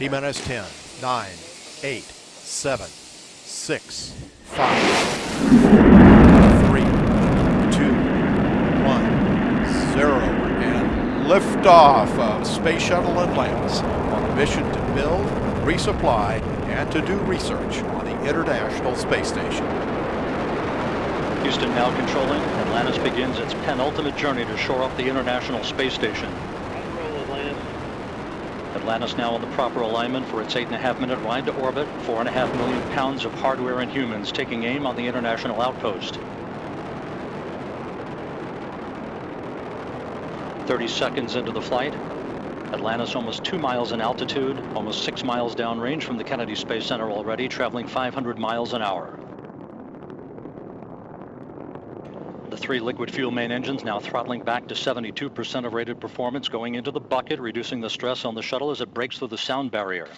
T minus 10, 9, 8, 7, 6, 5, 3, 2, 1, 0. And liftoff of Space Shuttle Atlantis on a mission to build, resupply, and to do research on the International Space Station. Houston now controlling. Atlantis begins its penultimate journey to shore up the International Space Station. Atlantis now in the proper alignment for its eight and a half minute ride to orbit. Four and a half million pounds of hardware and humans taking aim on the International Outpost. 30 seconds into the flight. Atlantis almost two miles in altitude, almost six miles downrange from the Kennedy Space Center already, traveling 500 miles an hour. The three liquid fuel main engines now throttling back to 72% of rated performance, going into the bucket, reducing the stress on the shuttle as it breaks through the sound barrier.